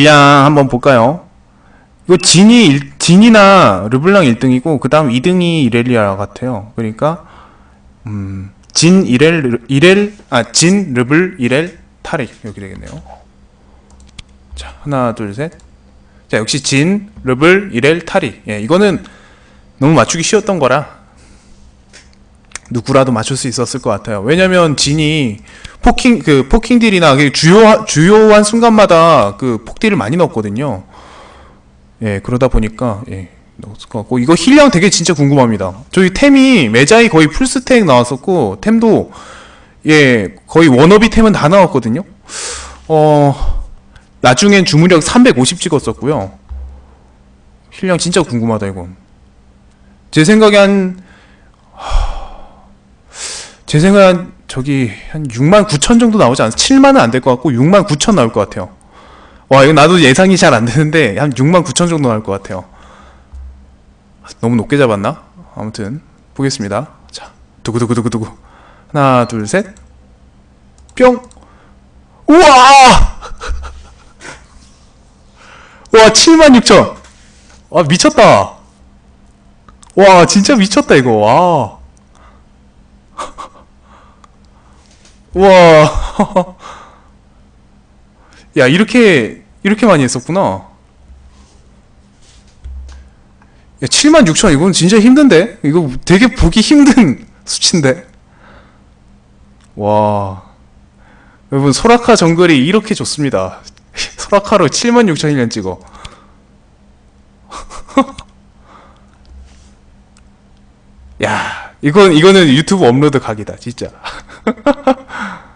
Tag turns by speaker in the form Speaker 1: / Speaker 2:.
Speaker 1: 딜량 한번 볼까요? 이거 진이 일- 진이나 르블랑 1등이고 그 다음 2등이 이렐리아 같아요. 그러니까 음, 진 이렐 르- 이렐 아 진 르블 이렐 타릭 여기 되겠네요. 자 하나 둘 셋. 자 역시 진 르블 이렐 타릭. 예 이거는 너무 맞추기 쉬웠던 거라 누구라도 맞출 수 있었을 것 같아요. 왜냐면 진이 poking 그 poking 딜이나 그 주요 주요한 순간마다 그 폭딜을 많이 넣었거든요. 예 그러다 보니까 예 넣었을 것 같고 이거 힐량 되게 진짜 궁금합니다. 저희 템이 메자이 거의 full stack 나왔었고 템도 예 거의 워너비 템은 다 나왔거든요. 어 나중엔 주문력 350 찍었었고요. 힐량 진짜 궁금하다 이건. 제 생각에 한 제 생각에 한 저기 한 6만 9천 정도 나오지 않아? 7만은 안 될 것 같고 6만 9천 나올 것 같아요. 와 이거 나도 예상이 잘 안 되는데 한 6만 9천 정도 나올 것 같아요. 너무 높게 잡았나? 아무튼 보겠습니다. 자 두구두구두구두구 하나 둘 셋. 뿅. 우와. 와 7만 6천. 와 미쳤다. 와 진짜 미쳤다 이거. 와. 와. 야, 이렇게, 이렇게 많이 했었구나. 야, 7만 6천, 이건 진짜 힘든데? 이거 되게 보기 힘든 수치인데? 와. 여러분, 소라카 정글이 이렇게 좋습니다. 소라카로 7만 6천 1년 찍어. 야, 이건, 이거는 유튜브 업로드 각이다, 진짜.